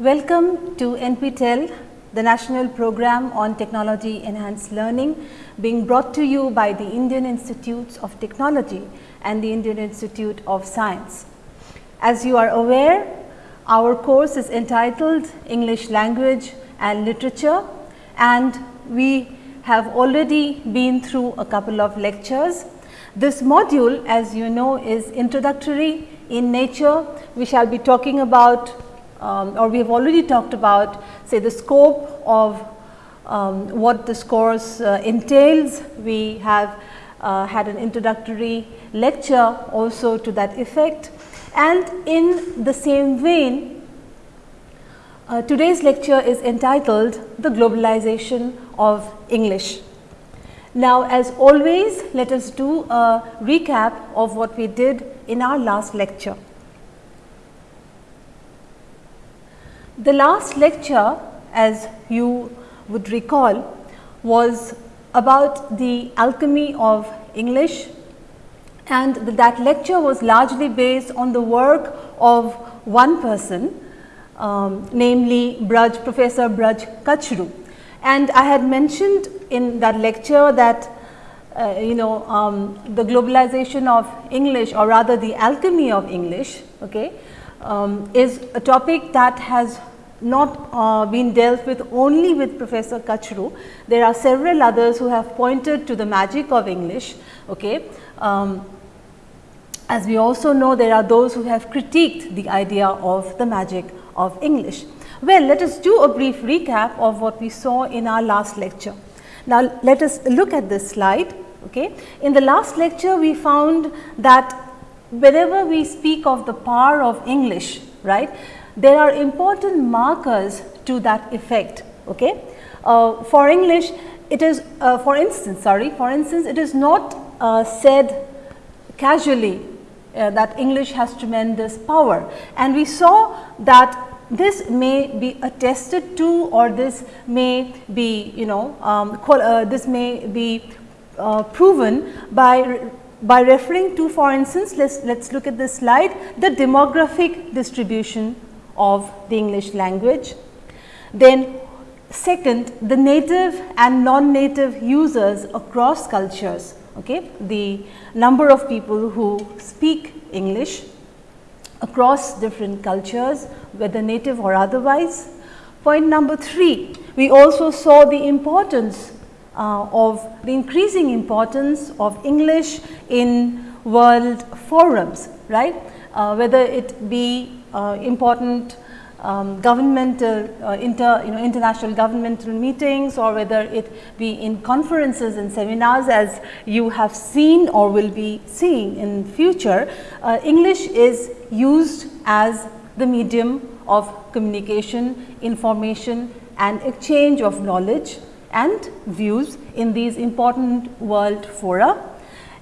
Welcome to NPTEL, the National Program on Technology Enhanced Learning being brought to you by the Indian Institutes of Technology and the Indian Institute of Science. As you are aware, our course is entitled English Language and Literature and we have already been through a couple of lectures. This module as you know is introductory in nature. We shall be talking about um, or we have already talked about say the scope of um, what this course uh, entails. We have uh, had an introductory lecture also to that effect and in the same vein uh, today's lecture is entitled the globalization of English. Now as always let us do a recap of what we did in our last lecture. The last lecture as you would recall was about the alchemy of English and that lecture was largely based on the work of one person um, namely Braj Professor Braj Kachru. And I had mentioned in that lecture that uh, you know um, the globalization of English or rather the alchemy of English okay, um, is a topic that has not uh, been dealt with only with Professor Kachru. There are several others who have pointed to the magic of English. Okay. Um, as we also know there are those who have critiqued the idea of the magic of English. Well, let us do a brief recap of what we saw in our last lecture. Now, let us look at this slide. Okay. In the last lecture, we found that whenever we speak of the power of English, right, there are important markers to that effect. Okay. Uh, for English, it is uh, for instance, sorry, for instance, it is not uh, said casually uh, that English has tremendous power and we saw that this may be attested to or this may be you know um, uh, this may be uh, proven by by referring to for instance let's let's look at this slide the demographic distribution of the English language. Then second the native and non-native users across cultures okay? The number of people who speak English across different cultures whether native or otherwise. Point number 3, we also saw the importance uh, of the increasing importance of English in world forums, right, uh, whether it be important um, governmental uh, inter you know international governmental meetings or whether it be in conferences and seminars as you have seen or will be seeing in future uh, English is used as the medium of communication, information and exchange of knowledge and views in these important world fora.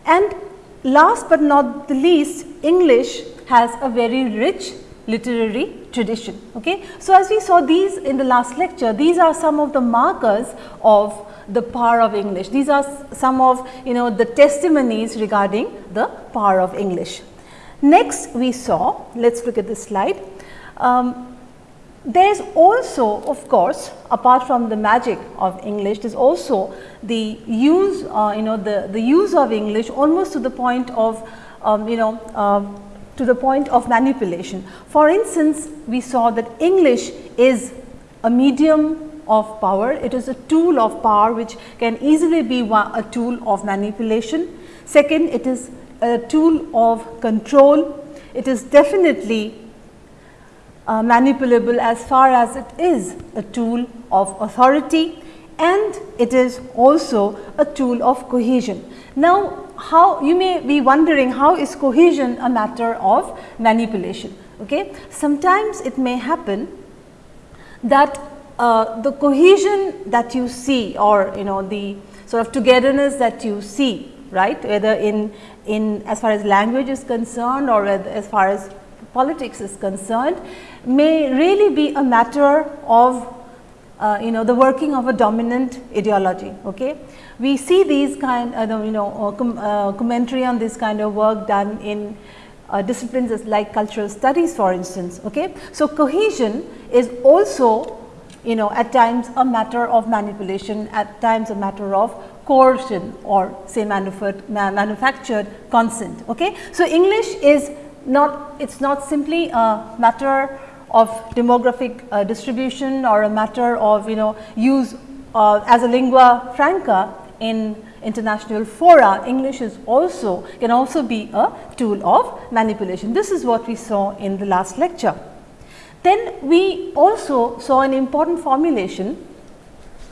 And last but not the least, English has a very rich literary tradition. Okay. So, as we saw these in the last lecture, these are some of the markers of the power of English. These are some of you know the testimonies regarding the power of English. Next we saw, let us look at this slide. Um, there is also of course, apart from the magic of English, there is also the use, uh, you know, the, the use of English almost to the point of, um, you know, uh, to the point of manipulation. For instance, we saw that English is a medium of power, it is a tool of power which can easily be a tool of manipulation. Second, it is a tool of control, it is definitely uh, manipulable as far as it is a tool of authority and it is also a tool of cohesion. Now, how you may be wondering how is cohesion a matter of manipulation. Okay? Sometimes it may happen that uh, the cohesion that you see or you know the sort of togetherness that you see right whether in in as far as language is concerned or as far as politics is concerned may really be a matter of uh, you know the working of a dominant ideology. Okay? We see these kind uh, you know uh, com uh, commentary on this kind of work done in uh, disciplines like cultural studies for instance. Okay. So, cohesion is also you know at times a matter of manipulation, at times a matter of coercion or say manufactured consent. Okay. So, English is not it is not simply a matter of demographic uh, distribution or a matter of you know use uh, as a lingua franca in international fora, English is also can also be a tool of manipulation. This is what we saw in the last lecture. Then we also saw an important formulation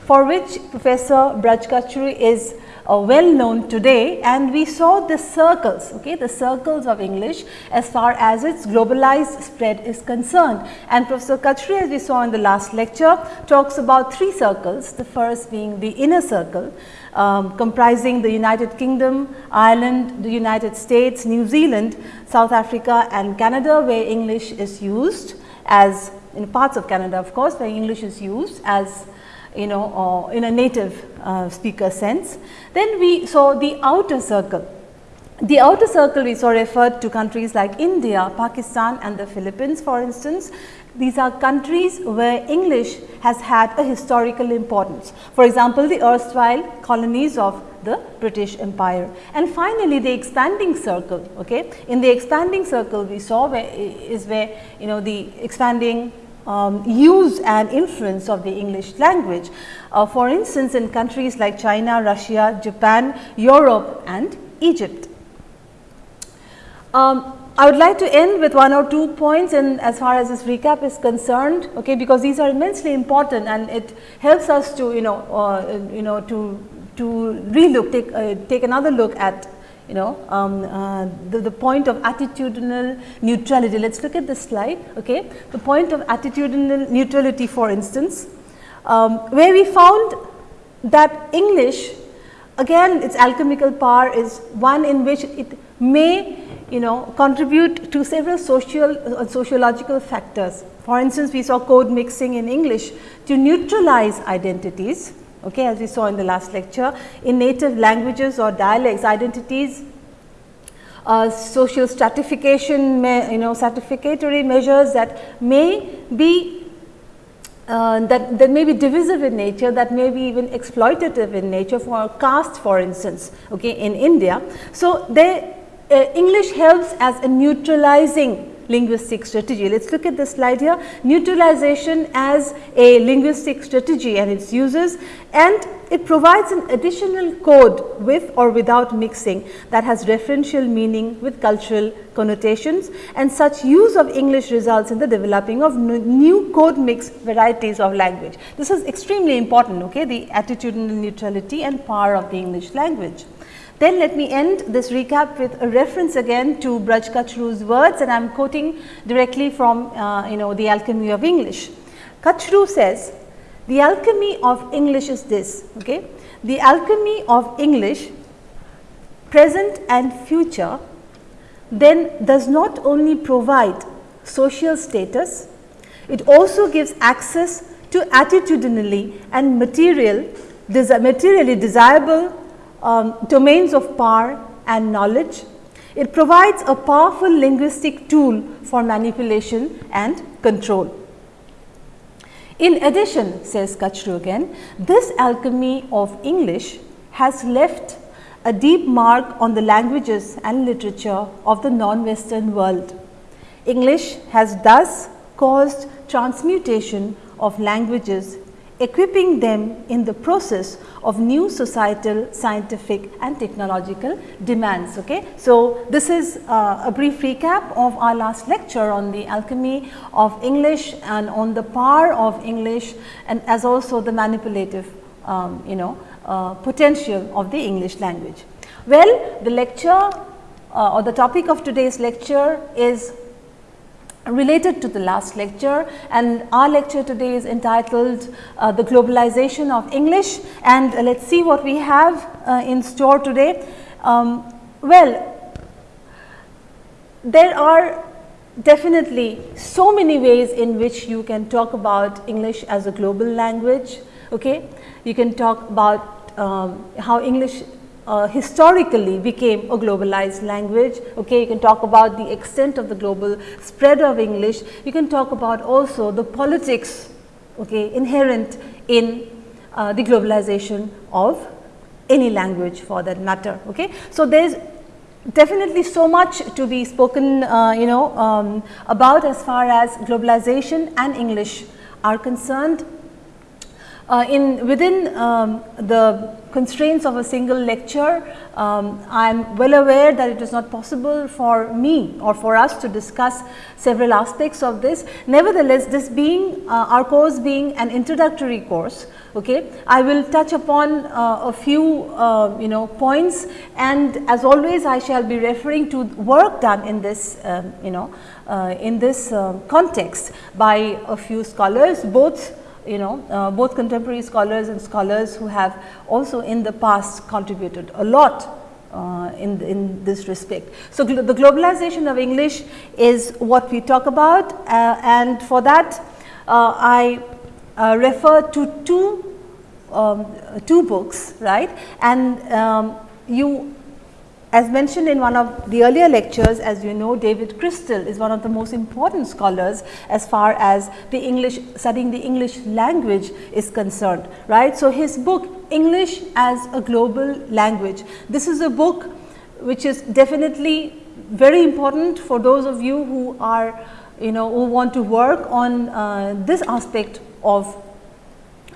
for which Professor Braj Kachru is uh, well known today and we saw the circles, okay, the circles of English as far as its globalized spread is concerned. And Professor Kachru as we saw in the last lecture talks about three circles, the first being the inner circle um, comprising the United Kingdom, Ireland, the United States, New Zealand, South Africa and Canada where English is used as in parts of Canada of course where English is used as you know uh, in a native uh, speaker sense. Then we saw the outer circle. The outer circle we saw referred to countries like India, Pakistan and the Philippines for instance. These are countries where English has had a historical importance. For example, the erstwhile colonies of the British Empire. And finally, the expanding circle. Okay? In the expanding circle we saw where is where you know the expanding um, use and influence of the English language. Uh, for instance, in countries like China, Russia, Japan, Europe and Egypt. Um, I would like to end with one or two points and as far as this recap is concerned, okay, because these are immensely important and it helps us to you know uh, you know to to relook take uh, take another look at you know um, uh, the, the point of attitudinal neutrality. Let us look at this slide. Okay. The point of attitudinal neutrality for instance, um, where we found that English again its alchemical power is one in which it may you know contribute to several social uh, sociological factors. For instance, we saw code mixing in English to neutralize identities okay, as we saw in the last lecture. In native languages or dialects, identities uh, social stratification, you know, stratificatory measures that may be uh, that, that may be divisive in nature, that may be even exploitative in nature for caste for instance, okay, in India. So, they, uh, English helps as a neutralizing linguistic strategy. Let us look at this slide here, neutralization as a linguistic strategy and its uses and it provides an additional code with or without mixing that has referential meaning with cultural connotations and such use of English results in the developing of new code mix varieties of language. This is extremely important, okay, the attitudinal neutrality and power of the English language. Then let me end this recap with a reference again to Braj Kachru's words and I am quoting directly from uh, you know the alchemy of English. Kachru says, the alchemy of English is this, okay? the alchemy of English present and future then does not only provide social status, it also gives access to attitudinally and material, materially desirable um, domains of power and knowledge. It provides a powerful linguistic tool for manipulation and control. In addition, says Kachru again, this alchemy of English has left a deep mark on the languages and literature of the non-western world. English has thus caused transmutation of languages equipping them in the process of new societal, scientific and technological demands. Okay. So, this is uh, a brief recap of our last lecture on the alchemy of English and on the power of English and as also the manipulative um, you know uh, potential of the English language. Well, the lecture uh, or the topic of today's lecture is related to the last lecture and our lecture today is entitled uh, the globalization of English and uh, let us see what we have uh, in store today. Um, well, there are definitely so many ways in which you can talk about English as a global language. Okay? You can talk about um, how English uh, historically became a globalized language. Okay, you can talk about the extent of the global spread of English. You can talk about also the politics okay, inherent in uh, the globalization of any language for that matter. Okay. So, there is definitely so much to be spoken uh, you know um, about as far as globalization and English are concerned. Uh, in within um, the constraints of a single lecture, um, I am well aware that it is not possible for me or for us to discuss several aspects of this. Nevertheless, this being uh, our course being an introductory course, okay, I will touch upon uh, a few uh, you know points and as always I shall be referring to work done in this um, you know uh, in this uh, context by a few scholars both you know uh, both contemporary scholars and scholars who have also in the past contributed a lot uh, in, in this respect. So, gl the globalization of English is what we talk about uh, and for that uh, I uh, refer to two, um, two books right and um, you as mentioned in one of the earlier lectures, as you know, David Crystal is one of the most important scholars as far as the English studying the English language is concerned, right. So, his book English as a global language, this is a book which is definitely very important for those of you who are you know who want to work on uh, this aspect of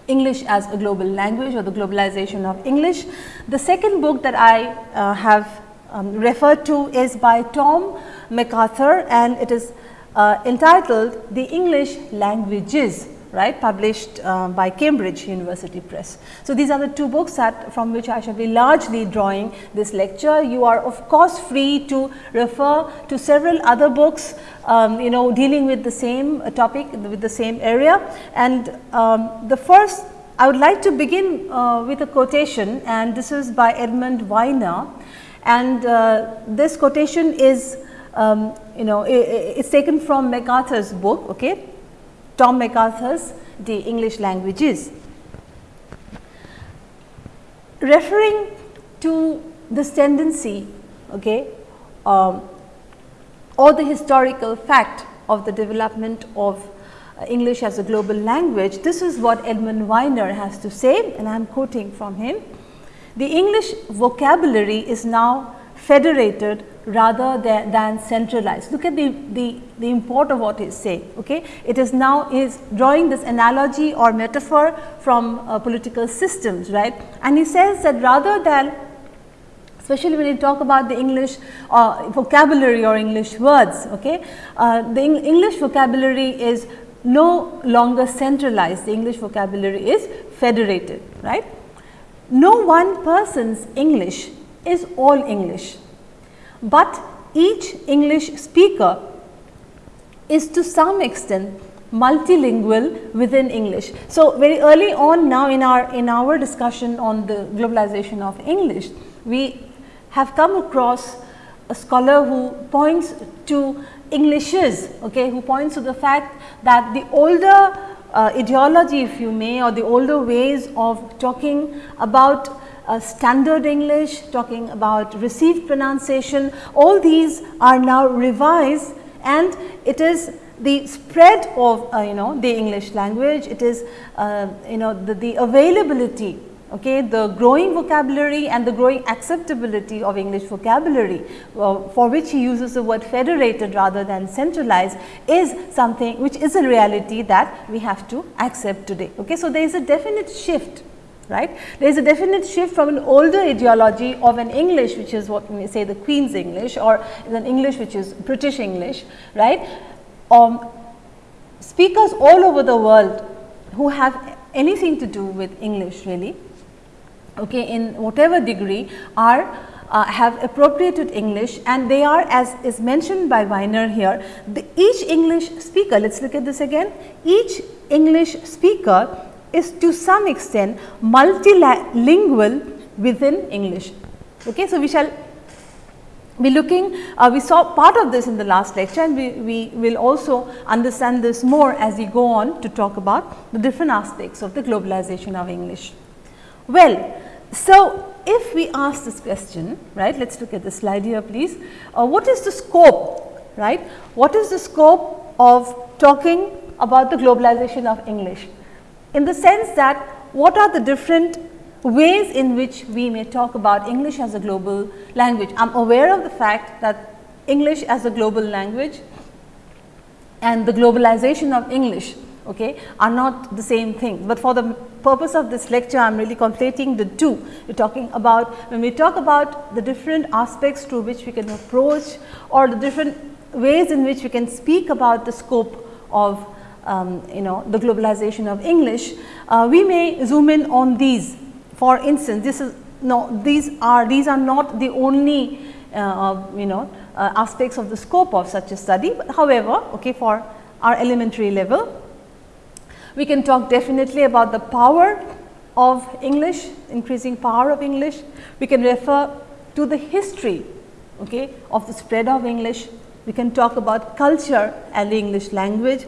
English as a global language or the globalization of English. The second book that I uh, have um, referred to is by Tom McArthur and it is uh, entitled The English Languages right published uh, by Cambridge University Press. So, these are the two books that from which I shall be largely drawing this lecture. You are of course free to refer to several other books um, you know dealing with the same topic with the same area and um, the first I would like to begin uh, with a quotation and this is by Edmund Weiner and uh, this quotation is um, you know it's taken from McArthur's book okay Tom McArthur's the English languages referring to this tendency okay um, or the historical fact of the development of uh, English as a global language this is what Edmund Weiner has to say and I am quoting from him. The English vocabulary is now federated rather than, than, centralized. Look at the, the, the import of what he is saying. Okay? It is now is drawing this analogy or metaphor from uh, political systems, right. And he says that rather than especially when you talk about the English uh, vocabulary or English words, okay, uh, the Eng English vocabulary is no longer centralized, the English vocabulary is federated, right. No one person's English is all English, but each English speaker is to some extent multilingual within English. So, very early on now in our in our discussion on the globalization of English, we have come across a scholar who points to Englishes, okay, who points to the fact that the older uh, ideology if you may or the older ways of talking about standard English, talking about received pronunciation, all these are now revised and it is the spread of uh, you know the English language, it is uh, you know the, the availability okay, the growing vocabulary and the growing acceptability of English vocabulary uh, for which he uses the word federated rather than centralized is something which is a reality that we have to accept today. Okay. So, there is a definite shift right. There is a definite shift from an older ideology of an English which is what we say the Queen's English or an English which is British English right. Um, speakers all over the world who have anything to do with English really okay, in whatever degree are uh, have appropriated English and they are as is mentioned by Weiner here, the, each English speaker, let us look at this again, each English speaker is to some extent multilingual within English. Okay. So, we shall be looking, uh, we saw part of this in the last lecture and we, we will also understand this more as we go on to talk about the different aspects of the globalization of English. Well, so, if we ask this question, right, let us look at the slide here please. Uh, what is the scope, right? What is the scope of talking about the globalization of English? In the sense that what are the different ways in which we may talk about English as a global language. I am aware of the fact that English as a global language and the globalization of English okay, are not the same thing, but for the purpose of this lecture I am really conflating the two. We are talking about when we talk about the different aspects through which we can approach or the different ways in which we can speak about the scope of um, you know the globalization of English, uh, we may zoom in on these. For instance, this is no these are these are not the only uh, you know uh, aspects of the scope of such a study, however, okay, for our elementary level we can talk definitely about the power of English, increasing power of English. We can refer to the history okay, of the spread of English. We can talk about culture and the English language.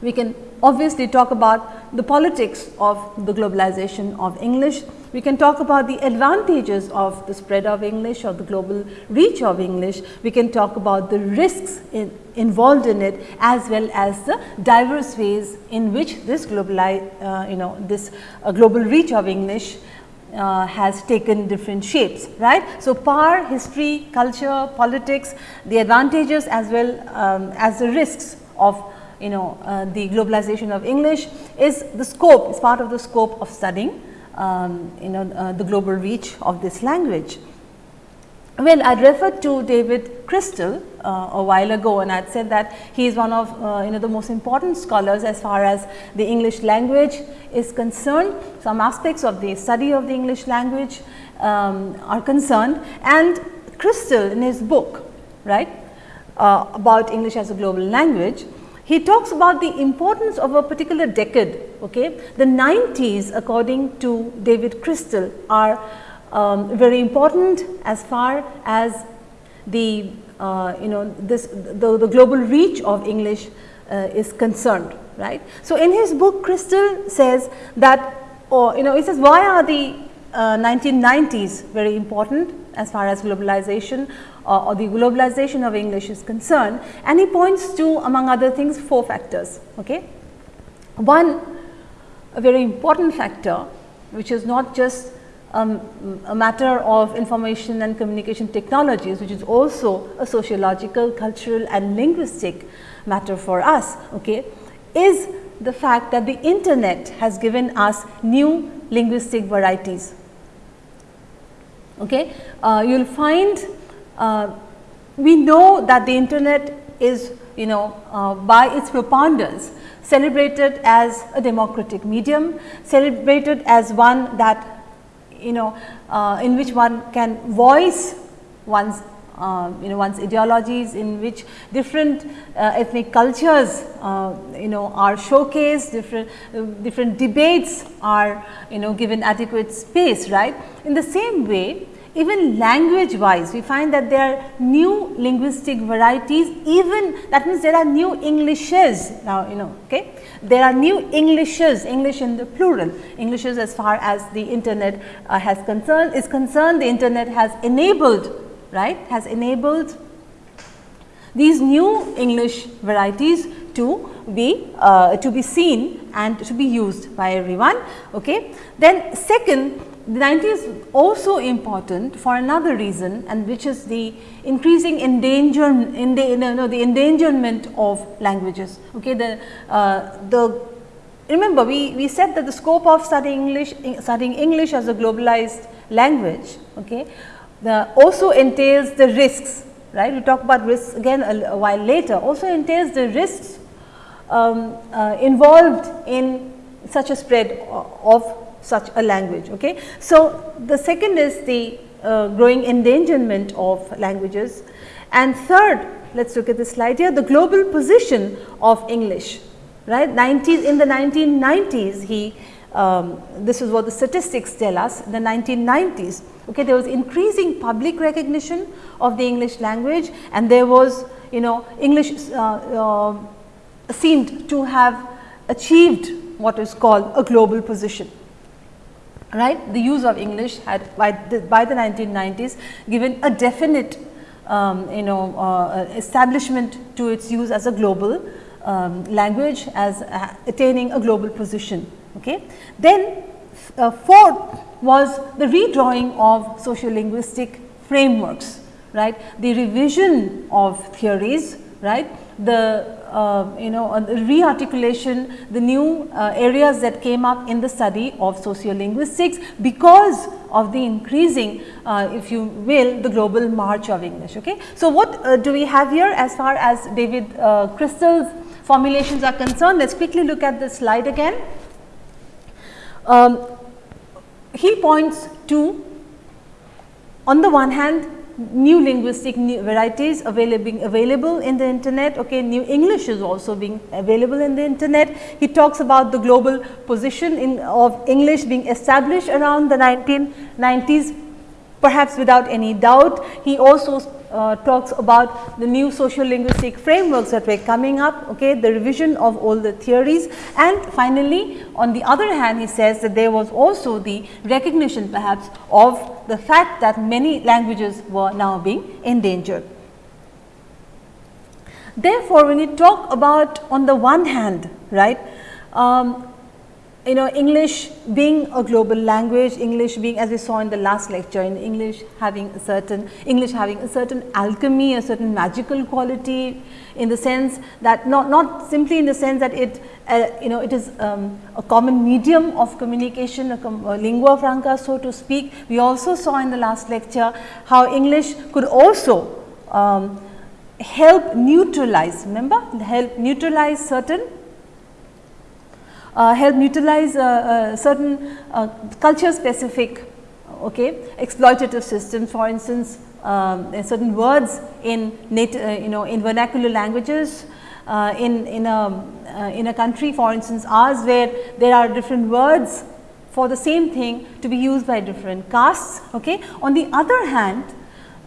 We can obviously talk about the politics of the globalization of English. We can talk about the advantages of the spread of English or the global reach of English. We can talk about the risks in, involved in it as well as the diverse ways in which this global, uh, you know, this uh, global reach of English uh, has taken different shapes, right. So, power, history, culture, politics, the advantages as well um, as the risks of you know uh, the globalization of English is the scope, is part of the scope of studying um, you know uh, the global reach of this language. Well, I referred to David Crystal uh, a while ago and I had said that he is one of uh, you know the most important scholars as far as the English language is concerned. Some aspects of the study of the English language um, are concerned and Crystal in his book right uh, about English as a global language he talks about the importance of a particular decade. Okay? The 90s according to David Crystal are um, very important as far as the uh, you know this the, the global reach of English uh, is concerned right. So, in his book Crystal says that or you know he says why are the uh, 1990s very important as far as globalization uh, or the globalization of English is concerned and he points to among other things four factors. Okay. One a very important factor which is not just um, a matter of information and communication technologies which is also a sociological, cultural and linguistic matter for us okay, is the fact that the internet has given us new linguistic varieties. Okay. Uh, you will find uh, we know that the internet is you know uh, by its preponderance celebrated as a democratic medium, celebrated as one that you know uh, in which one can voice one's uh, you know one's ideologies in which different uh, ethnic cultures uh, you know are showcased different different debates are you know given adequate space right? In the same way even language wise we find that there are new linguistic varieties even that means there are new Englishes now you know okay. There are new Englishes, English in the plural, Englishes as far as the internet uh, has concerned is concerned the internet has enabled right has enabled these new English varieties to be uh, to be seen and to be used by everyone. Okay. Then second the 90s also important for another reason and which is the increasing endanger, in the, no, the endangerment of languages. Okay, the, uh, the remember we, we said that the scope of studying English, studying English as a globalized language okay, the also entails the risks right. We talk about risks again a, a while later also entails the risks um, uh, involved in such a spread of such a language. Okay. So, the second is the uh, growing endangerment of languages and third let us look at this slide here the global position of English right 90s in the 1990s he um, this is what the statistics tell us the 1990s okay there was increasing public recognition of the English language and there was you know English uh, uh, seemed to have achieved what is called a global position right. The use of English had by the, by the 1990s given a definite um, you know uh, establishment to its use as a global um, language as uh, attaining a global position. Okay. Then uh, fourth was the redrawing of sociolinguistic frameworks, right, the revision of theories, right, the uh, you know uh, rearticulation, the new uh, areas that came up in the study of sociolinguistics because of the increasing uh, if you will the global march of English. Okay. So, what uh, do we have here as far as David uh, Crystal's formulations are concerned? Let us quickly look at the slide again. Um, he points to on the one hand new linguistic new varieties available available in the internet okay? New english is also being available in the internet. He talks about the global position in of english being established around the 1990s perhaps without any doubt he also uh, talks about the new social linguistic frameworks that were coming up, okay, the revision of all the theories and finally, on the other hand he says that there was also the recognition perhaps of the fact that many languages were now being endangered. Therefore, when you talk about on the one hand, right, um, you know English being a global language, English being as we saw in the last lecture in English having a certain English having a certain alchemy, a certain magical quality in the sense that not, not simply in the sense that it uh, you know it is um, a common medium of communication, a, a lingua franca so to speak. We also saw in the last lecture how English could also um, help neutralize, remember help neutralize certain help neutralize uh, uh, certain culture specific okay, exploitative systems. For instance um, certain words in native, you know in vernacular languages uh, in in a uh, in a country for instance ours where there are different words for the same thing to be used by different castes okay. On the other hand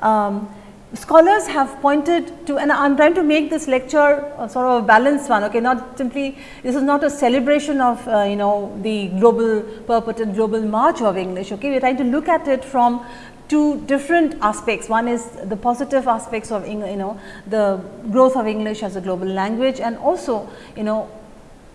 um, scholars have pointed to and I am trying to make this lecture sort of a balanced one okay not simply this is not a celebration of uh, you know the global purported global march of English okay? We are trying to look at it from two different aspects. One is the positive aspects of you know the growth of English as a global language and also you know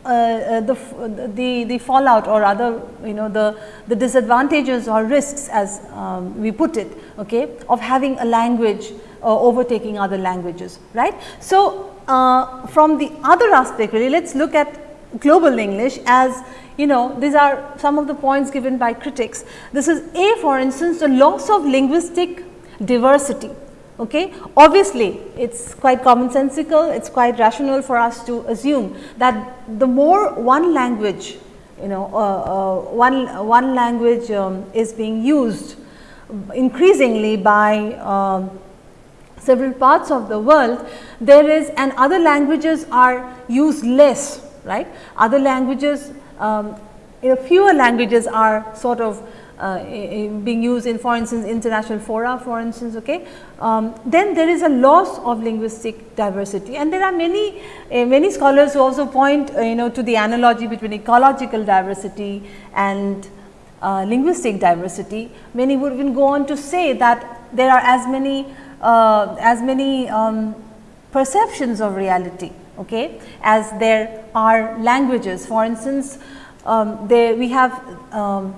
uh, uh, the, the, the fallout or other you know the, the disadvantages or risks as um, we put it okay, of having a language uh, overtaking other languages right. So, uh, from the other aspect really let us look at global English as you know these are some of the points given by critics. This is a for instance the loss of linguistic diversity Okay. Obviously, it is quite commonsensical, it is quite rational for us to assume that the more one language, you know, uh, uh, one, one language um, is being used increasingly by um, several parts of the world, there is and other languages are used less, right. Other languages, um, fewer languages are sort of uh, being used in for instance international fora for instance okay? Um, then there is a loss of linguistic diversity. And there are many uh, many scholars who also point uh, you know to the analogy between ecological diversity and uh, linguistic diversity. Many would even go on to say that there are as many uh, as many um, perceptions of reality okay as there are languages. For instance um, there we have um,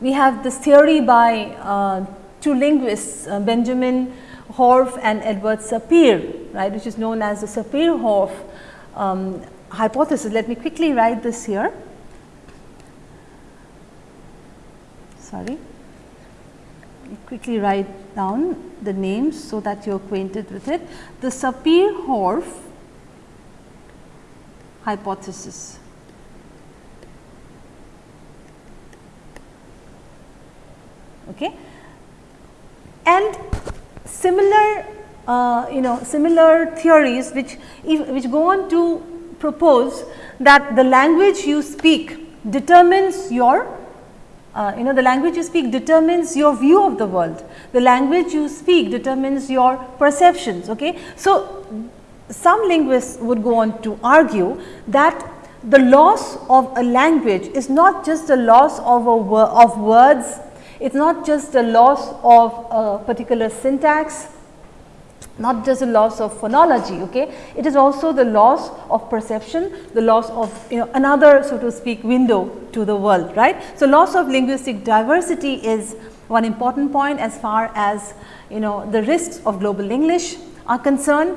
we have this theory by uh, two linguists uh, Benjamin Whorf and Edward Sapir right which is known as the Sapir-Whorf um, hypothesis. Let me quickly write this here. Sorry, quickly write down the names so that you are acquainted with it. The Sapir-Whorf hypothesis. Okay. And similar uh, you know similar theories which if, which go on to propose that the language you speak determines your uh, you know the language you speak determines your view of the world the language you speak determines your perceptions okay so some linguists would go on to argue that the loss of a language is not just a loss of, a of words, it is not just a loss of a particular syntax, not just a loss of phonology, okay? it is also the loss of perception, the loss of you know another so to speak window to the world, right. So, loss of linguistic diversity is one important point as far as you know the risks of global English are concerned.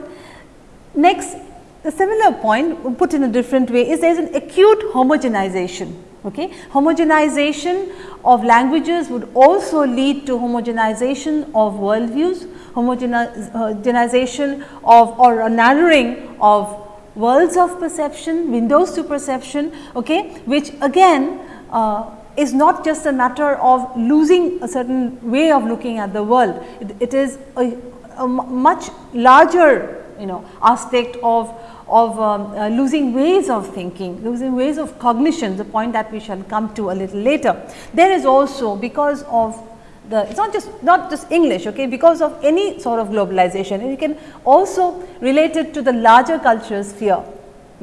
Next a similar point put in a different way is there is an acute homogenization. Okay. Homogenization of languages would also lead to homogenization of worldviews, homogenization of or a narrowing of worlds of perception, windows to perception, okay, which again uh, is not just a matter of losing a certain way of looking at the world. it, it is a, a much larger you know aspect of of um, uh, losing ways of thinking, losing ways of cognition, the point that we shall come to a little later. There is also because of the it is not just not just English okay because of any sort of globalization you can also relate it to the larger cultural sphere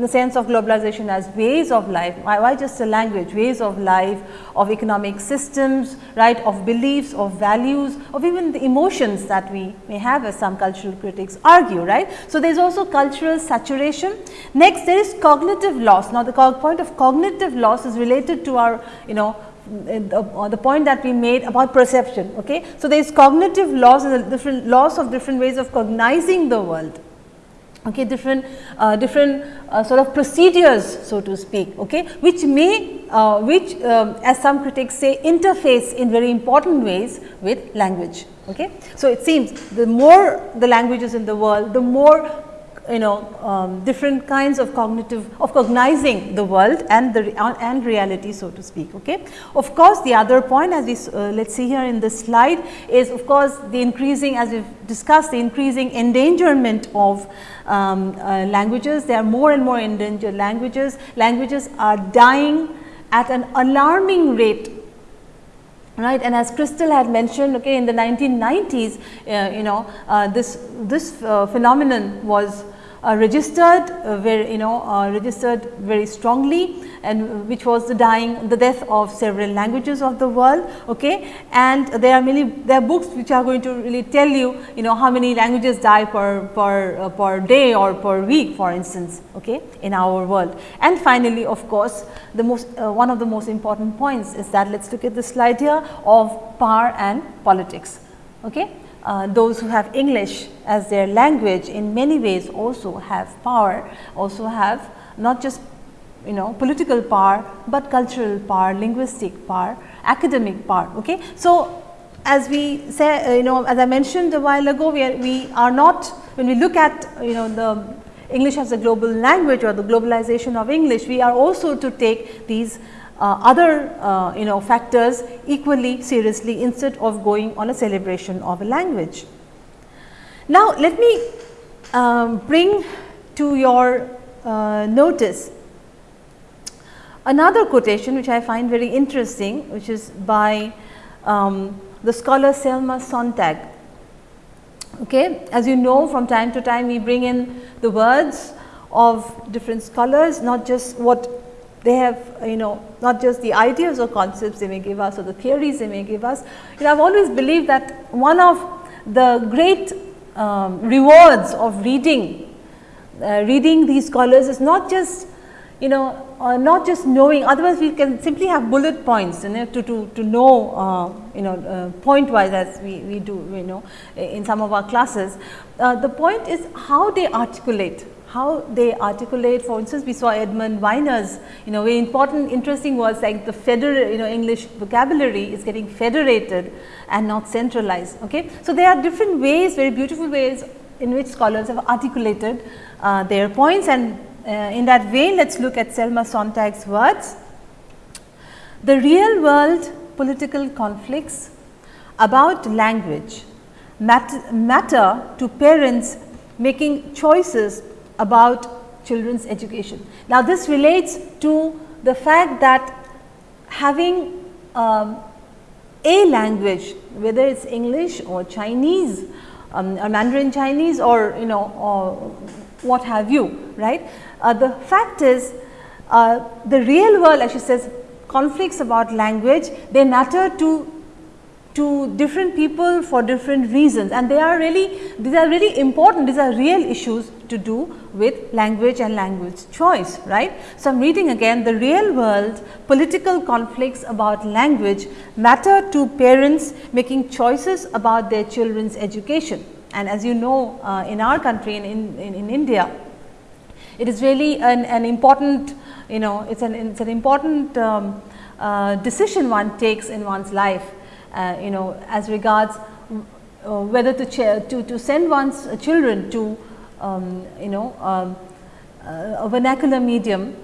in the sense of globalization as ways of life, why, why, just a language, ways of life, of economic systems, right, of beliefs, of values, of even the emotions that we may have as some cultural critics argue, right. So, there is also cultural saturation. Next, there is cognitive loss. Now, the point of cognitive loss is related to our, you know, uh, the point that we made about perception. Okay. So, there is cognitive loss and different loss of different ways of cognizing the world okay, different uh, different uh, sort of procedures so to speak, okay, which may uh, which um, as some critics say interface in very important ways with language. Okay. So, it seems the more the languages in the world, the more you know um, different kinds of cognitive of cognizing the world and the uh, and reality so to speak okay? Of course the other point as we uh, let's see here in this slide is of course the increasing as we've discussed the increasing endangerment of um, uh, languages. There are more and more endangered languages. Languages are dying at an alarming rate right? And as Crystal had mentioned okay in the 1990s uh, you know uh, this this uh, phenomenon was uh, registered uh, very you know uh, registered very strongly and which was the dying the death of several languages of the world okay? And there are many there are books which are going to really tell you you know how many languages die per per uh, per day or per week for instance okay in our world. And finally of course the most uh, one of the most important points is that let's look at the slide here of power and politics okay uh, those who have English as their language in many ways also have power, also have not just you know political power, but cultural power, linguistic power, academic power. Okay. So, as we say uh, you know as I mentioned a while ago we are, we are not when we look at you know the English as a global language or the globalization of English, we are also to take these other uh, you know factors equally seriously instead of going on a celebration of a language. Now, let me um, bring to your uh, notice another quotation which I find very interesting which is by um, the scholar Selma Sontag. Okay. As you know from time to time we bring in the words of different scholars not just what they have you know not just the ideas or concepts they may give us or the theories they may give us. You know I have always believed that one of the great um, rewards of reading, uh, reading these scholars is not just you know uh, not just knowing otherwise we can simply have bullet points you know to, to, to know uh, you know uh, point wise as we, we do you know in some of our classes. Uh, the point is how they articulate how they articulate for instance we saw Edmund Weiner's you know very important interesting words like the federal you know English vocabulary is getting federated and not centralized. Okay. So, there are different ways very beautiful ways in which scholars have articulated uh, their points and uh, in that way let us look at Selma Sontag's words. The real world political conflicts about language matter, matter to parents making choices about children's education. Now, this relates to the fact that having um, a language whether it is English or Chinese um, or Mandarin Chinese or you know or what have you right. Uh, the fact is uh, the real world as she says conflicts about language they matter to to different people for different reasons and they are really these are really important these are real issues to do with language and language choice right. So, I am reading again the real world political conflicts about language matter to parents making choices about their children's education and as you know uh, in our country in, in, in India it is really an, an important you know it is an, it's an important um, uh, decision one takes in one's life uh, you know as regards uh, whether to, to, to send one's children to um, you know um, uh, a vernacular medium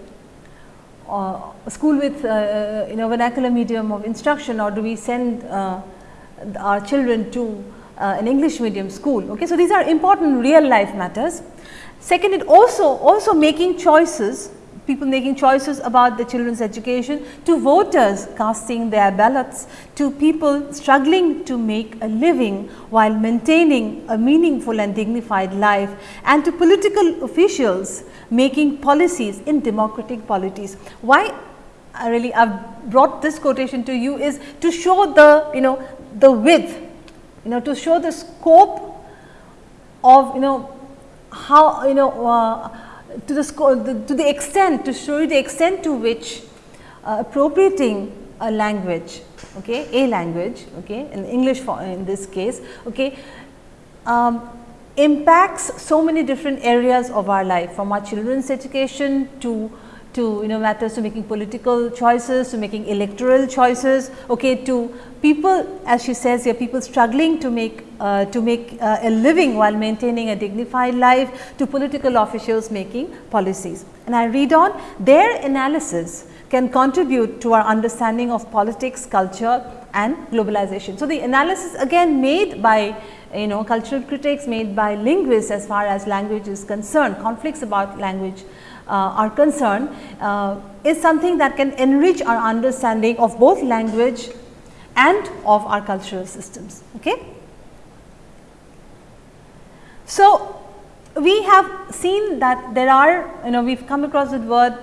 uh, school with uh, you know vernacular medium of instruction or do we send our children to an English medium school. Okay. So, these are important real life matters. Second, it also also making choices people making choices about the children's education, to voters casting their ballots, to people struggling to make a living while maintaining a meaningful and dignified life and to political officials making policies in democratic polities. Why I really I have brought this quotation to you is to show the you know the width, you know to show the scope of you know how you know uh, to the, to the extent to show you the extent to which uh, appropriating a language, okay, a language, okay, in English for, in this case, okay, um, impacts so many different areas of our life from our children's education to to you know matters to making political choices, to making electoral choices, okay, to people as she says here people struggling to make uh, to make uh, a living while maintaining a dignified life to political officials making policies. And I read on their analysis can contribute to our understanding of politics, culture and globalization. So, the analysis again made by you know cultural critics made by linguists as far as language is concerned, conflicts about language are concerned uh, is something that can enrich our understanding of both language and of our cultural systems. Okay? So, we have seen that there are you know we have come across this word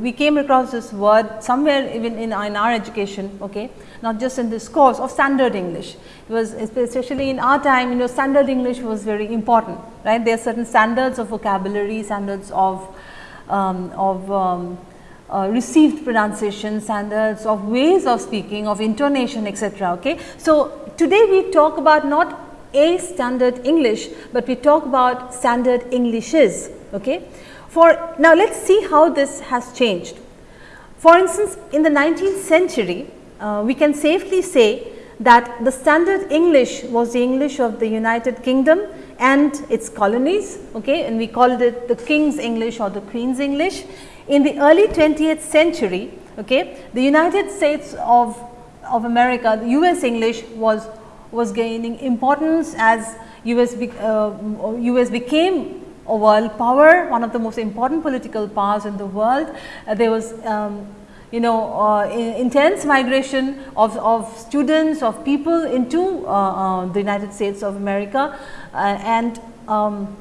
we came across this word somewhere even in, in our education okay not just in this course of standard English. It was especially in our time you know standard English was very important right there are certain standards of vocabulary standards of of um, uh, received pronunciation standards, of ways of speaking, of intonation etc. Okay. So, today we talk about not a standard English, but we talk about standard Englishes. Okay. For now, let us see how this has changed. For instance, in the 19th century, uh, we can safely say that the standard English was the English of the United Kingdom and its colonies okay, and we called it the King's English or the Queen's English. In the early 20th century, okay, the United States of, of America, the US English was, was gaining importance as US, be, uh, US became a world power, one of the most important political powers in the world. Uh, there was um, you know uh, intense migration of, of students of people into uh, uh, the United States of America uh, and um,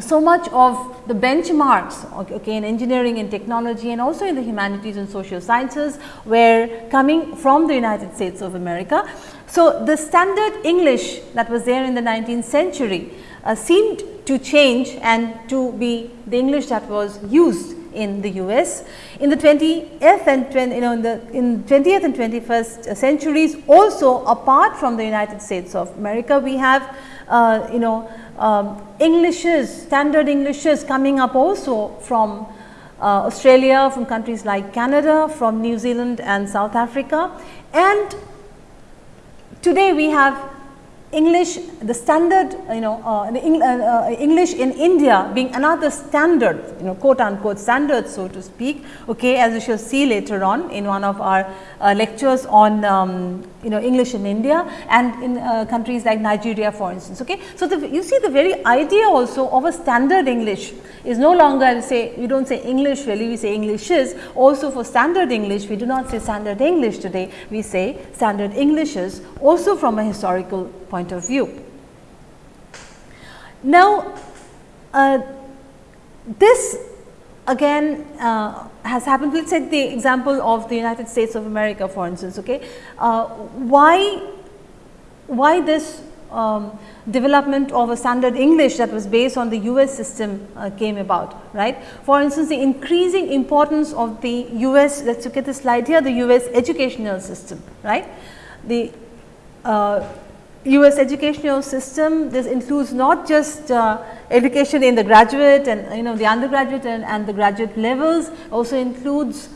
so much of the benchmarks okay, in engineering and technology and also in the humanities and social sciences were coming from the United States of America. So, the standard English that was there in the 19th century uh, seemed to change and to be the English that was used in the US. In the 20th and 20, you know in the in 20th and 21st centuries also apart from the United States of America we have uh, you know um, Englishes standard Englishes coming up also from uh, Australia, from countries like Canada, from New Zealand and South Africa and today we have English, the standard, you know, uh, the Eng, uh, uh, English in India being another standard, you know, quote unquote standard, so to speak, okay, as we shall see later on in one of our uh, lectures on, um, you know, English in India and in uh, countries like Nigeria, for instance, okay. So, the, you see the very idea also of a standard English is no longer say, we do not say English really, we say Englishes. Also for standard English, we do not say standard English today, we say standard Englishes also from a historical point of view. Now, uh, this again uh, has happened. Let's take the example of the United States of America for instance. Okay, uh, why why this um, development of a standard English that was based on the US system uh, came about, right. For instance, the increasing importance of the US, let us look at the slide here, the US educational system, right. The uh, US educational system, this includes not just uh, education in the graduate and you know the undergraduate and, and the graduate levels, also includes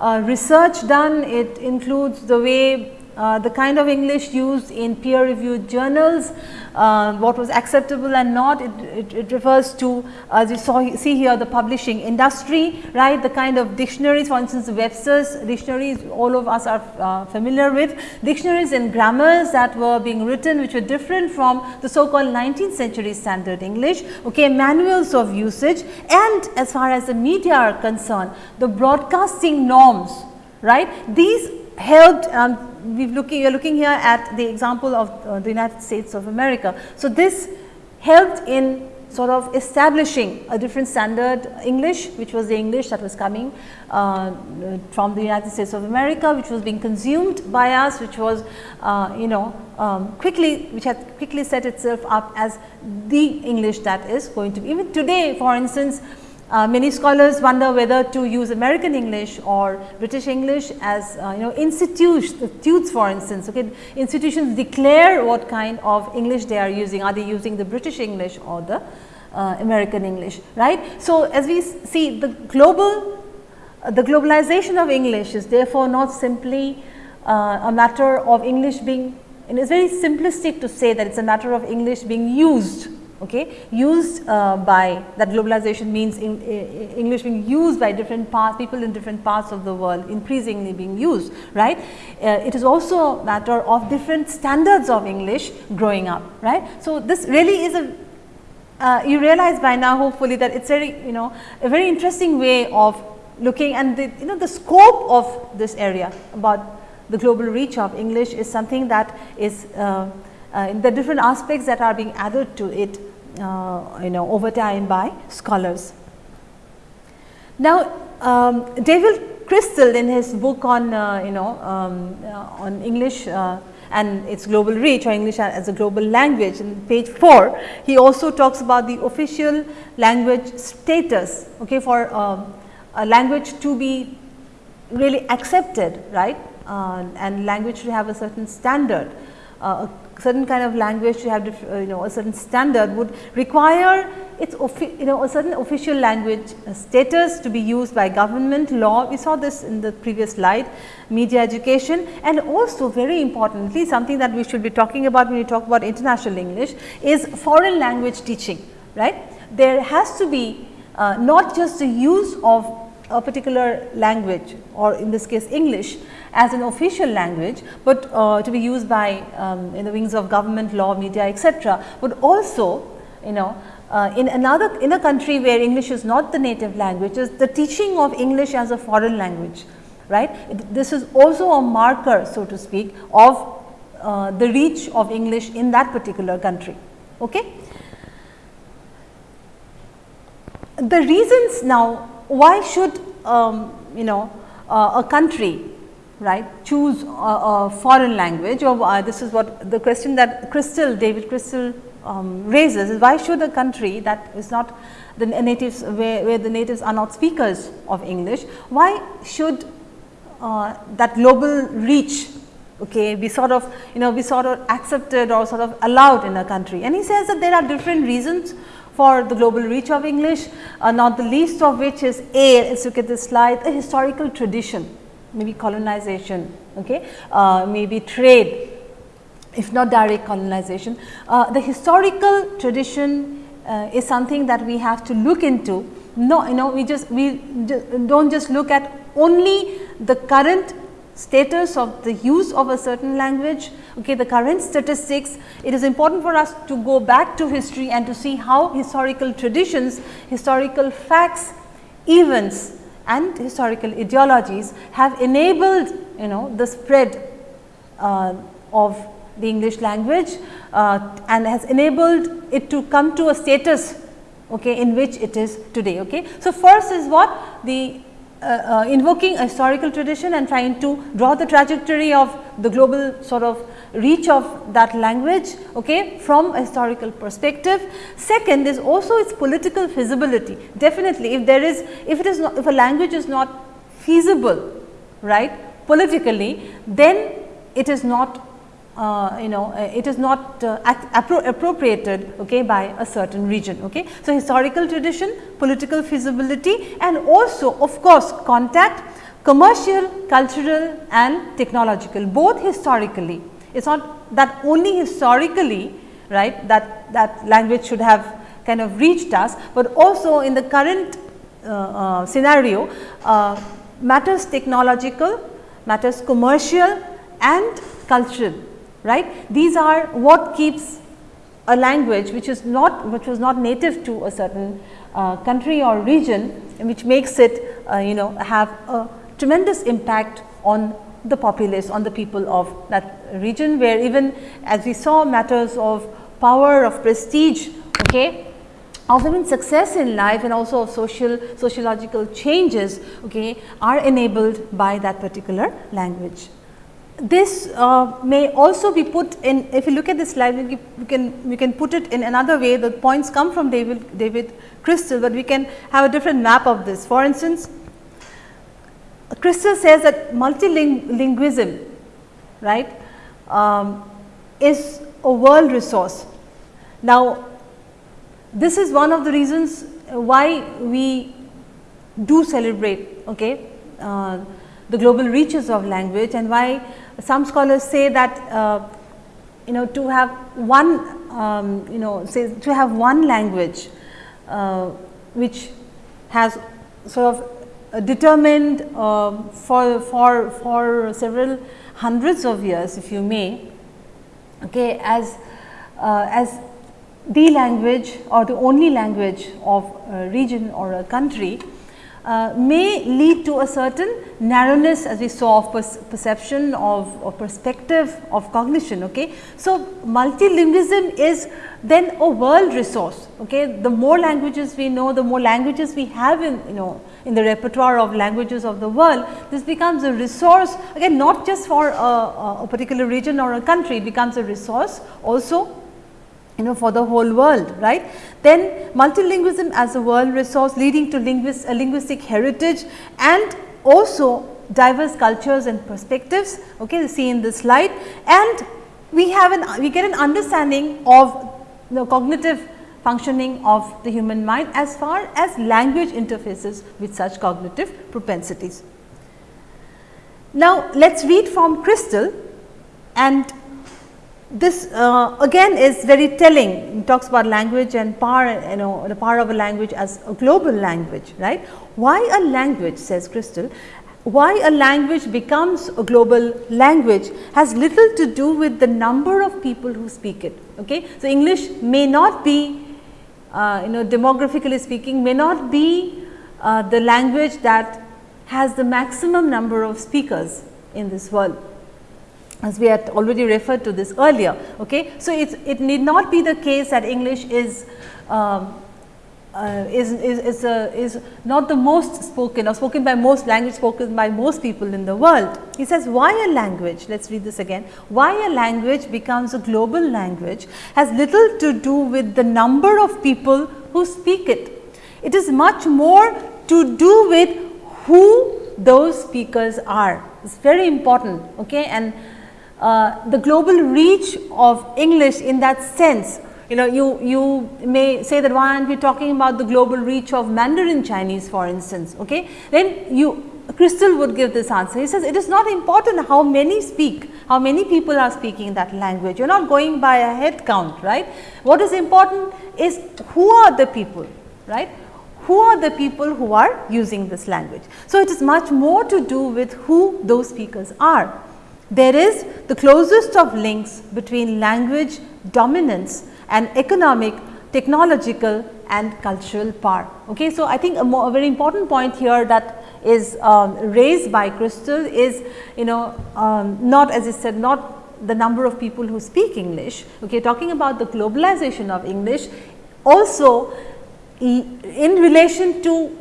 uh, research done, it includes the way uh, the kind of English used in peer reviewed journals, uh, what was acceptable and not, it, it, it refers to as you saw see here the publishing industry, right, the kind of dictionaries for instance, Webster's dictionaries all of us are uh, familiar with, dictionaries and grammars that were being written which were different from the so called 19th century standard English, okay, manuals of usage and as far as the media are concerned, the broadcasting norms, right, these helped um, we looking, are looking here at the example of uh, the United States of America. So, this helped in sort of establishing a different standard English, which was the English that was coming uh, from the United States of America, which was being consumed by us, which was uh, you know um, quickly, which had quickly set itself up as the English that is going to be. Even today, for instance, uh, many scholars wonder whether to use American English or British English as uh, you know institutes for instance. Okay, institutions declare what kind of English they are using. Are they using the British English or the uh, American English, right? So, as we see the global, uh, the globalization of English is therefore not simply uh, a matter of English being, and it is very simplistic to say that it is a matter of English being used okay, used uh, by that globalization means in, English being used by different parts, people in different parts of the world increasingly being used, right. Uh, it is also a matter of different standards of English growing up, right. So, this really is a uh, you realize by now hopefully that it is very you know a very interesting way of looking and the you know the scope of this area about the global reach of English is something that is uh, uh, the different aspects that are being added to it uh, you know over time by scholars. Now, um, David Crystal in his book on uh, you know um, uh, on English uh, and its global reach or English as a global language in page 4, he also talks about the official language status okay, for um, a language to be really accepted right uh, and language should have a certain standard. Certain kind of language to have uh, you know a certain standard would require its you know a certain official language uh, status to be used by government law. We saw this in the previous slide media education and also very importantly something that we should be talking about when we talk about international English is foreign language teaching right. There has to be uh, not just the use of a particular language or in this case English as an official language, but uh, to be used by um, in the wings of government, law, media etc., but also you know uh, in another in a country where English is not the native language is the teaching of English as a foreign language right. It, this is also a marker so to speak of uh, the reach of English in that particular country. Okay. The reasons now why should um, you know uh, a country right choose a, a foreign language? Or uh, this is what the question that Crystal David Crystal um, raises is why should a country that is not the natives where, where the natives are not speakers of English why should uh, that global reach okay be sort of you know be sort of accepted or sort of allowed in a country? And he says that there are different reasons for the global reach of English, uh, not the least of which is A, let's look at this slide, a historical tradition, maybe colonization, okay, uh, maybe trade, if not direct colonization. Uh, the historical tradition uh, is something that we have to look into. No, you know, we just we do not just look at only the current status of the use of a certain language, okay, the current statistics, it is important for us to go back to history and to see how historical traditions, historical facts, events and historical ideologies have enabled you know the spread uh, of the English language uh, and has enabled it to come to a status okay, in which it is today. Okay. So, first is what the uh, uh, invoking a historical tradition and trying to draw the trajectory of the global sort of reach of that language okay, from a historical perspective. Second is also its political feasibility. Definitely, if there is, if it is not, if a language is not feasible, right, politically, then it is not uh, you know uh, it is not uh, appro appropriated okay, by a certain region. Okay. So, historical tradition, political feasibility and also of course, contact commercial, cultural and technological both historically. It is not that only historically right that, that language should have kind of reached us, but also in the current uh, uh, scenario uh, matters technological, matters commercial and cultural right. These are what keeps a language which is not which was not native to a certain uh, country or region which makes it uh, you know have a tremendous impact on the populace on the people of that region where even as we saw matters of power of prestige okay of even success in life and also of social sociological changes okay are enabled by that particular language this uh, may also be put in if you look at this slide we can we can put it in another way the points come from David David Crystal, but we can have a different map of this. For instance, Crystal says that multilingualism right um, is a world resource. Now, this is one of the reasons why we do celebrate okay, uh, the global reaches of language and why some scholars say that uh, you know to have one um, you know say to have one language uh, which has sort of determined uh, for for for several hundreds of years if you may okay as uh, as the language or the only language of a region or a country uh, may lead to a certain narrowness as we saw of perception of, of, perspective of cognition. Okay. So, multilingualism is then a world resource. Okay. The more languages we know, the more languages we have in you know in the repertoire of languages of the world, this becomes a resource again not just for a, a particular region or a country, it becomes a resource also you know for the whole world right. Then multilingualism as a world resource leading to linguist, a uh, linguistic heritage and also diverse cultures and perspectives okay see in this slide and we have an we get an understanding of the cognitive functioning of the human mind as far as language interfaces with such cognitive propensities. Now, let us read from Crystal and this uh, again is very telling it talks about language and power you know the power of a language as a global language right. Why a language says Crystal why a language becomes a global language has little to do with the number of people who speak it. Okay? So, English may not be uh, you know demographically speaking may not be uh, the language that has the maximum number of speakers in this world as we had already referred to this earlier. Okay. So, it need not be the case that English is um, uh, is, is, is, is not the most spoken or spoken by most language spoken by most people in the world. He says why a language, let us read this again, why a language becomes a global language has little to do with the number of people who speak it. It is much more to do with who those speakers are. It is very important okay? and uh, the global reach of English in that sense you know you, you may say that why aren't we talking about the global reach of Mandarin Chinese for instance. Okay? Then you Crystal would give this answer. He says it is not important how many speak, how many people are speaking that language. You are not going by a head count, right. What is important is who are the people, right. Who are the people who are using this language. So, it is much more to do with who those speakers are. There is the closest of links between language dominance and economic, technological and cultural power. Okay. So, I think a, more, a very important point here that is um, raised by Crystal is you know um, not as I said not the number of people who speak English, okay, talking about the globalization of English also in relation to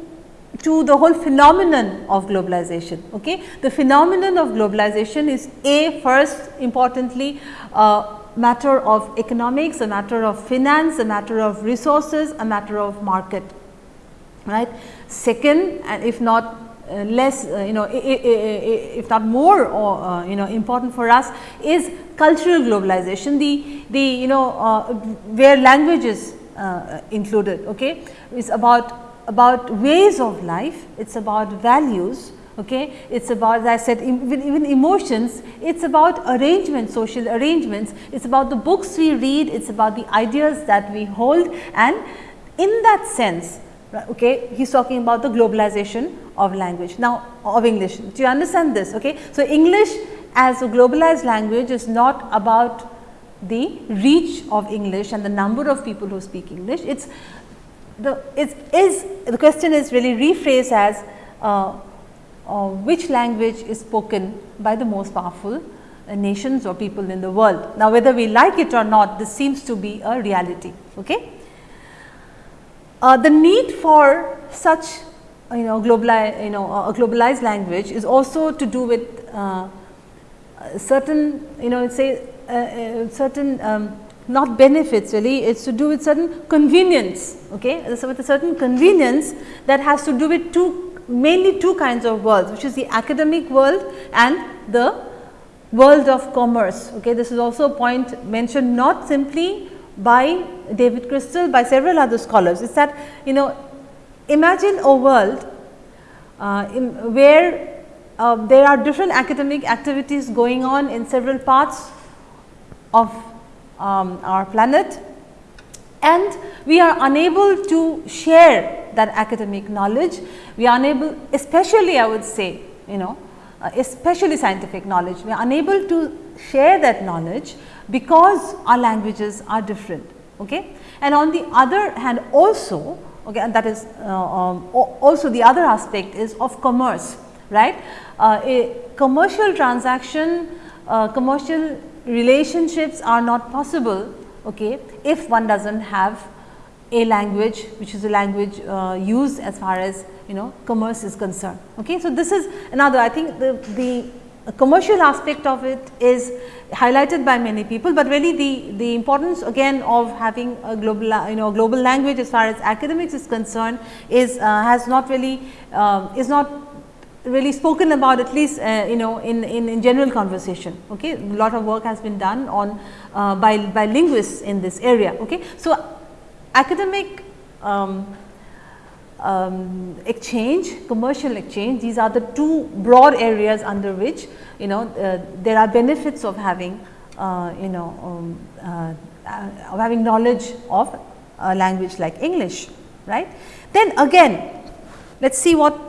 to the whole phenomenon of globalization. Okay? The phenomenon of globalization is a first importantly uh, matter of economics, a matter of finance, a matter of resources, a matter of market. Right. Second, and if not uh, less, uh, you know, if not more or uh, you know important for us is cultural globalization. The the you know uh, where language is uh, included. Okay, is about about ways of life. It's about values okay. It is about as I said even, even emotions, it is about arrangements, social arrangements, it is about the books we read, it is about the ideas that we hold and in that sense okay, he is talking about the globalization of language. Now, of English, do you understand this? Okay? So, English as a globalized language is not about the reach of English and the number of people who speak English. It's the is, is the question is really rephrased as uh, uh, which language is spoken by the most powerful uh, nations or people in the world. Now, whether we like it or not, this seems to be a reality. Okay? Uh, the need for such you know globalized you know a globalized language is also to do with uh, certain you know say uh, certain um, not benefits really it is to do with certain convenience okay so with a certain convenience that has to do with two mainly two kinds of worlds which is the academic world and the world of commerce. Okay. This is also a point mentioned not simply by David Crystal by several other scholars is that you know imagine a world uh, in where uh, there are different academic activities going on in several parts of um, our planet and we are unable to share that academic knowledge. We are unable especially I would say you know uh, especially scientific knowledge, we are unable to share that knowledge because our languages are different. Okay? And on the other hand also okay, and that is uh, um, also the other aspect is of commerce right. Uh, a commercial transaction, uh, commercial relationships are not possible okay, if one does not have a language which is a language uh, used as far as you know commerce is concerned. Okay. So, this is another I think the, the commercial aspect of it is highlighted by many people, but really the, the importance again of having a global you know global language as far as academics is concerned is uh, has not really uh, is not really spoken about at least uh, you know in, in, in, general conversation. Okay. A lot of work has been done on uh, by, by linguists in this area. Okay. So, academic um, um, exchange, commercial exchange, these are the two broad areas under which you know uh, there are benefits of having uh, you know um, uh, of having knowledge of a language like English, right. Then again let us see what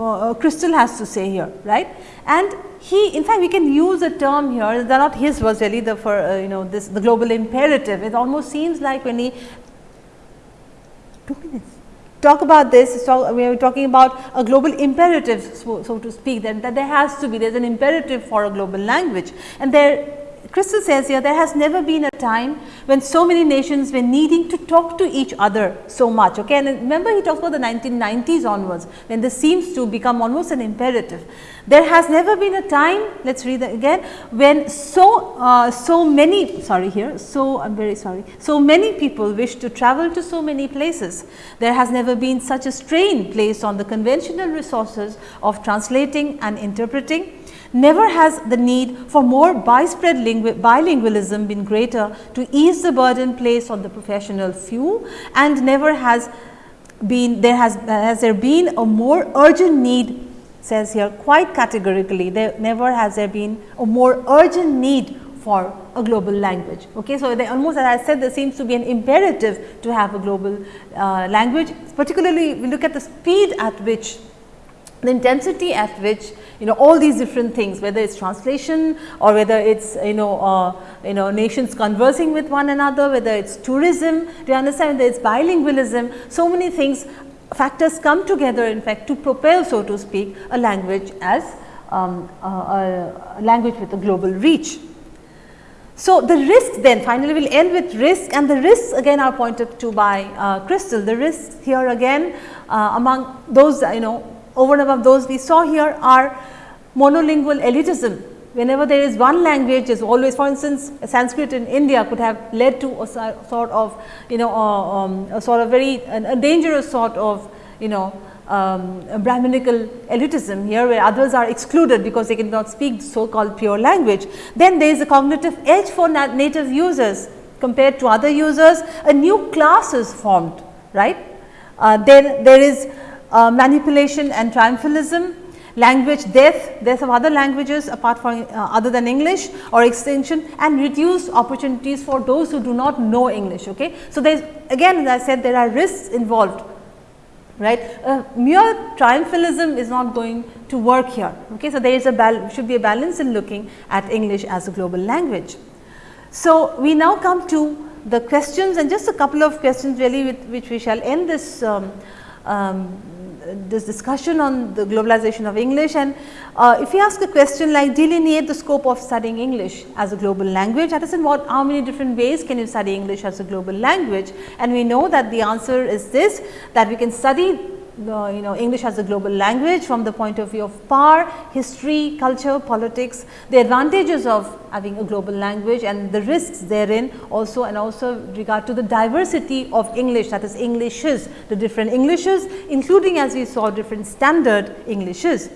uh, Crystal has to say here, right. And he in fact, we can use a term here that not his was really the for uh, you know this the global imperative. It almost seems like when he two minutes talk about this, talk, we are talking about a global imperative, so, so to speak, that, that there has to be, there is an imperative for a global language. And there Crystal says here there has never been a time when so many nations were needing to talk to each other so much. Okay? And remember he talks about the 1990s onwards when this seems to become almost an imperative. There has never been a time, let us read that again, when so, uh, so many, sorry here, so I am very sorry, so many people wish to travel to so many places. There has never been such a strain placed on the conventional resources of translating and interpreting Never has the need for more widespread bilingualism been greater to ease the burden placed on the professional few and never has been there has, has there been a more urgent need says here quite categorically there never has there been a more urgent need for a global language. Okay. So, they almost as I said there seems to be an imperative to have a global uh, language particularly we look at the speed at which the intensity at which you know all these different things whether it is translation or whether it is you know uh, you know nations conversing with one another whether it is tourism do you understand whether it is bilingualism so many things factors come together in fact to propel so to speak a language as um, a, a language with a global reach. So, the risks then finally we will end with risk and the risks again are pointed to by uh, Crystal. The risks here again uh, among those you know over and above those we saw here are monolingual elitism. Whenever there is one language is always for instance Sanskrit in India could have led to a sort of you know uh, um, a sort of very a dangerous sort of you know um, Brahminical elitism here where others are excluded because they cannot speak so called pure language. Then there is a cognitive edge for native users compared to other users, a new class is formed, right. Uh, then there is uh, manipulation and triumphalism, language death, death of other languages apart from uh, other than English or extension and reduced opportunities for those who do not know English. Okay. So, there is again as I said there are risks involved right. Uh, mere triumphalism is not going to work here. Okay. So, there is a should be a balance in looking at English as a global language. So, we now come to the questions and just a couple of questions really with which we shall end this um, um, this discussion on the globalization of English. And uh, if you ask a question like delineate the scope of studying English as a global language? That is in what how many different ways can you study English as a global language? And we know that the answer is this that we can study the you know English as a global language from the point of view of power, history, culture, politics, the advantages of having a global language and the risks therein also and also regard to the diversity of English that is Englishes, the different Englishes including as we saw different standard Englishes.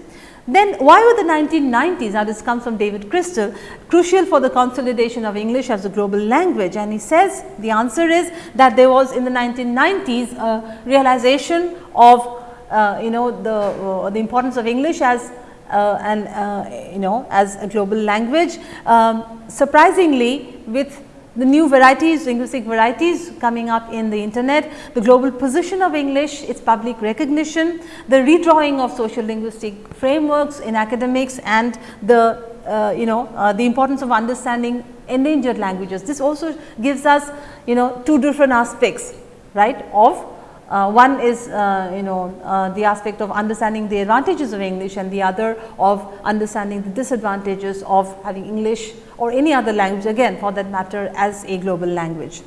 Then why were the 1990s, now this comes from David Crystal, crucial for the consolidation of English as a global language and he says the answer is that there was in the 1990s a realization of uh, you know the, uh, the importance of English as uh, and uh, you know as a global language. Um, surprisingly with the new varieties, linguistic varieties coming up in the internet, the global position of English, its public recognition, the redrawing of social linguistic frameworks in academics and the uh, you know uh, the importance of understanding endangered languages. This also gives us you know two different aspects right of uh, one is uh, you know uh, the aspect of understanding the advantages of English and the other of understanding the disadvantages of having English or any other language again for that matter as a global language.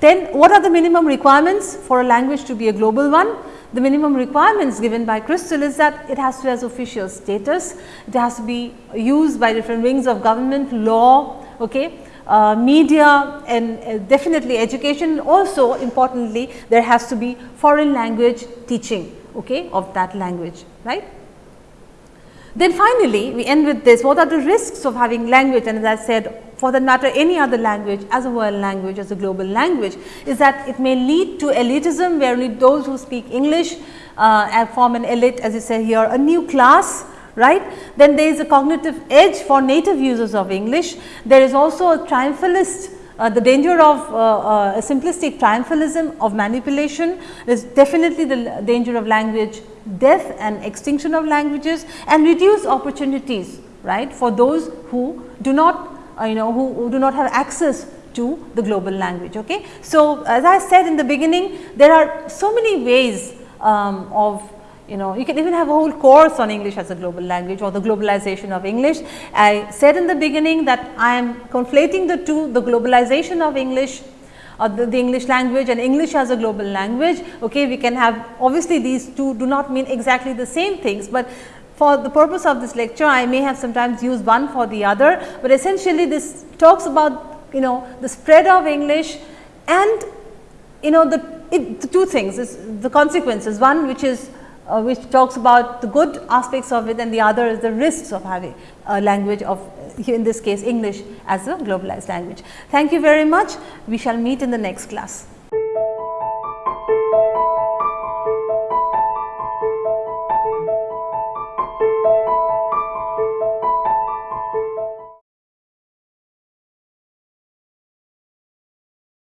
Then what are the minimum requirements for a language to be a global one? The minimum requirements given by Crystal is that it has to have official status, it has to be used by different wings of government, law, okay, uh, media and uh, definitely education also importantly there has to be foreign language teaching okay, of that language right. Then finally, we end with this what are the risks of having language and as I said for that matter any other language as a world language as a global language is that it may lead to elitism where only those who speak English uh, form an elite as you say here a new class right. Then there is a cognitive edge for native users of English. There is also a triumphalist uh, the danger of uh, uh, a simplistic triumphalism of manipulation is definitely the danger of language death and extinction of languages and reduced opportunities right for those who do not uh, you know who, who, do not have access to the global language. Okay. So, as I said in the beginning there are so many ways um, of you know you can even have a whole course on English as a global language or the globalization of English. I said in the beginning that I am conflating the two the globalization of English or the, the, English language and English as a global language. Okay, we can have obviously these two do not mean exactly the same things, but for the purpose of this lecture I may have sometimes used one for the other, but essentially this talks about you know the spread of English and you know the, it, the two things is the consequences one which is uh, which talks about the good aspects of it and the other is the risks of having a language of in this case English as a globalized language. Thank you very much. We shall meet in the next class.